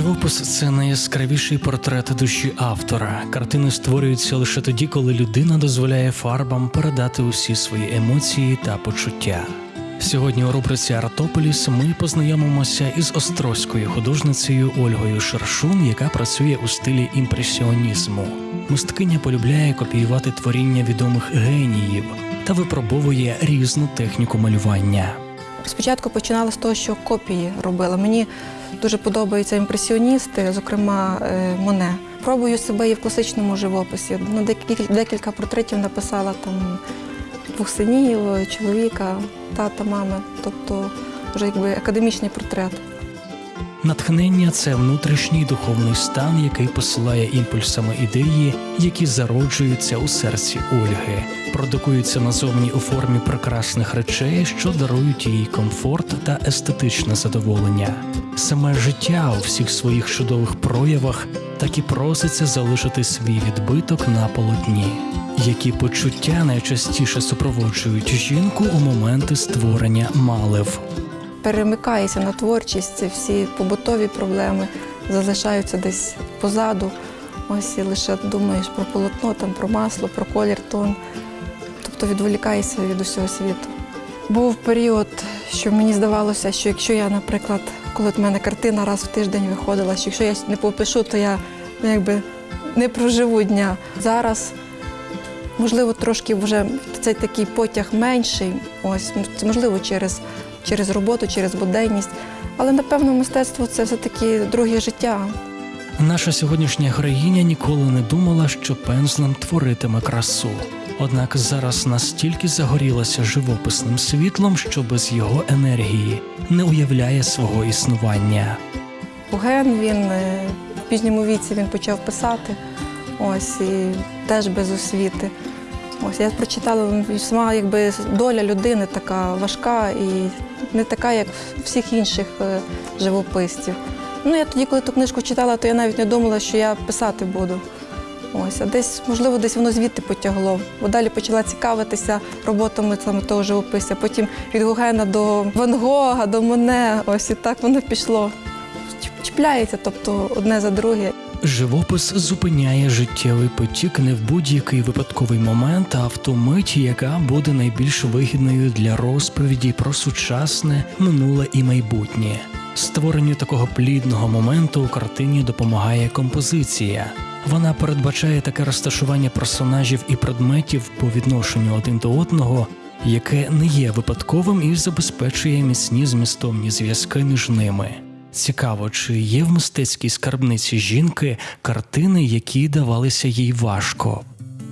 Живопис це найяскравіший портрет душі автора. Картини створюються лише тоді, коли людина дозволяє фарбам передати усі свої емоції та почуття. Сьогодні у рубриці Артополіс ми познайомимося із острозькою художницею Ольгою Шершун, яка працює у стилі імпресіонізму. Мисткиня полюбляє копіювати творіння відомих геніїв та випробовує різну техніку малювання. Спочатку починала з того, що копії робила. Мені дуже подобаються імпресіоністи, зокрема е, Моне. Пробую себе і в класичному живописі. Ну, декілька, декілька портретів написала там двох синів, чоловіка, тата, мами. Тобто вже якби академічний портрет. Натхнення це внутрішній духовний стан, який посилає імпульсами ідеї, які зароджуються у серці Ольги, продукуються назовні у формі прекрасних речей, що дарують їй комфорт та естетичне задоволення. Саме життя у всіх своїх чудових проявах так і проситься залишити свій відбиток на полотні. Які почуття найчастіше супроводжують жінку у моменти створення малев. Перемикаєшся на творчість, всі побутові проблеми залишаються десь позаду. Ось і лише думаєш про полотно, там, про масло, про колір, тон. Тобто відволікаєшся від усього світу. Був період, що мені здавалося, що якщо я, наприклад, коли в мене картина раз в тиждень виходила, що якщо я не попишу, то я ну, якби не проживу дня. Зараз, можливо, трошки вже цей такий потяг менший, ось, це можливо через, через роботу, через буденність. Але напевно мистецтво це все-таки друге життя. Наша сьогоднішня героїня ніколи не думала, що пензлем творитиме красу. Однак зараз настільки загорілася живописним світлом, що без його енергії не уявляє свого існування. Ген він е, в пізньому віці він почав писати. Ось і теж без освіти. Ось я прочитала сама якби доля людини така важка і не така, як всіх інших е, живописців. Ну я тоді, коли ту книжку читала, то я навіть не думала, що я писати буду. Ось, а десь, можливо, десь воно звідти потягло. Бо далі почала цікавитися роботами саме того живописця. Потім від Гогена до Ван Гога, до Моне. Ось і так воно пішло. Чіпляється, тобто одне за друге. Живопис зупиняє життєвий потік не в будь-який випадковий момент, а в ту мить, яка буде найбільш вигідною для розповіді про сучасне, минуле і майбутнє. Створенню такого плідного моменту у картині допомагає композиція. Вона передбачає таке розташування персонажів і предметів по відношенню один до одного, яке не є випадковим і забезпечує міцні змістовні зв'язки між ними. Цікаво, чи є в мистецькій скарбниці жінки картини, які давалися їй важко.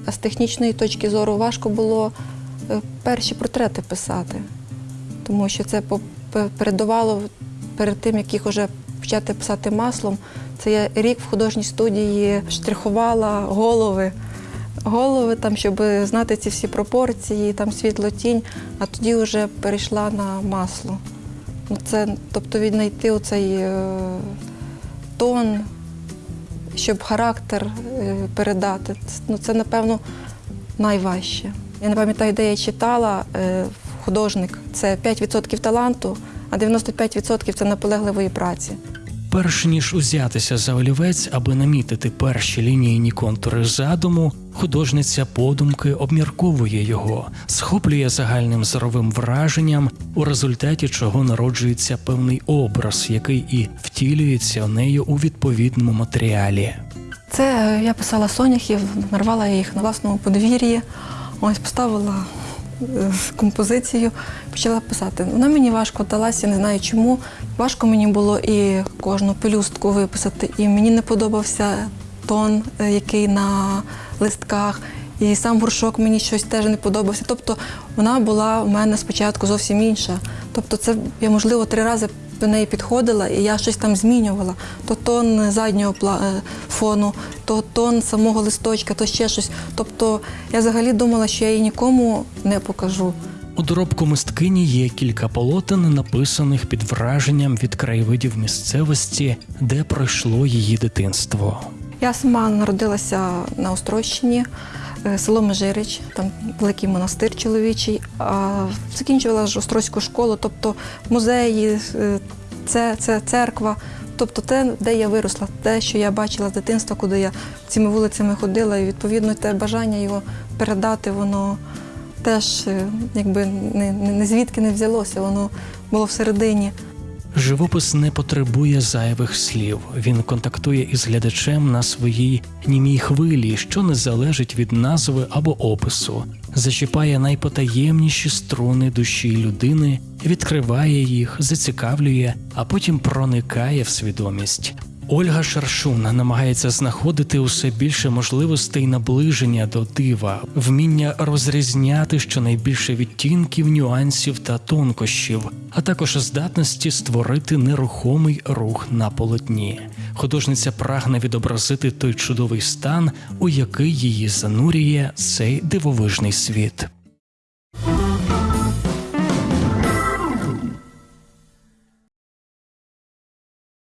З технічної точки зору важко було е, перші портрети писати, тому що це передувало перед тим, як їх вже почати писати маслом. Це я рік в художній студії штрихувала голови. Голови, там, щоб знати ці всі пропорції, там світло тінь, а тоді вже перейшла на масло. Це, тобто віднайти оцей е, тон, щоб характер е, передати. Ну, це, напевно, найважче. Я не пам'ятаю, де я читала е, художник це 5% таланту, а 95% це наполегливої праці. Перш ніж узятися за олівець, аби намітити перші лінійні контури задуму, художниця подумки обмірковує його, схоплює загальним зоровим враженням, у результаті чого народжується певний образ, який і втілюється нею у відповідному матеріалі. Це е, я писала соняхів, нарвала їх на власному подвір'ї. Ось поставила е, композицію, почала писати. Вона мені важко далася, не знаю чому. Важко мені було і кожну пелюстку виписати, і мені не подобався тон, е, який на листках. І сам горшок мені щось теж не подобався. Тобто вона була у мене спочатку зовсім інша. Тобто, це я, можливо, три рази до неї підходила, і я щось там змінювала. То тон заднього е, фону, то тон самого листочка, то ще щось. Тобто я взагалі думала, що я її нікому не покажу. У доробку мисткині є кілька полотен, написаних під враженням від краєвидів місцевості, де пройшло її дитинство. Я сама народилася на Острощині, е, село Межирич, там великий монастир чоловічий. А закінчувала ж Острозьку школу, тобто музеї, е, це, це церква. Тобто те, де я виросла, те, що я бачила з дитинства, куди я цими вулицями ходила, і відповідно те бажання його передати, воно теж е, якби не, не, не звідки не взялося, воно було всередині. Живопис не потребує зайвих слів. Він контактує із глядачем на своїй німій хвилі, що не залежить від назви або опису, зачіпає найпотаємніші струни душі людини, відкриває їх, зацікавлює, а потім проникає в свідомість. Ольга Шаршун намагається знаходити усе більше можливостей наближення до дива, вміння розрізняти щонайбільше відтінків, нюансів та тонкощів, а також здатності створити нерухомий рух на полотні. Художниця прагне відобразити той чудовий стан, у який її занурює цей дивовижний світ.